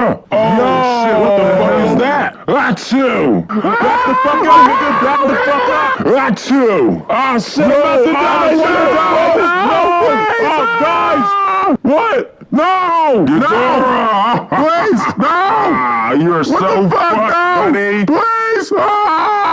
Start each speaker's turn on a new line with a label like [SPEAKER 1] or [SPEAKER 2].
[SPEAKER 1] Oh, no. shit, what the fuck is oh. that? Achoo! Back the fuck up, nigga! Back the fuck up! Achoo! Oh shit, I'm about to die! Oh, no! No! Oh, guys! What? No! You No! Please! No! Ah, You're what so fucked, no? buddy! Please! Ah!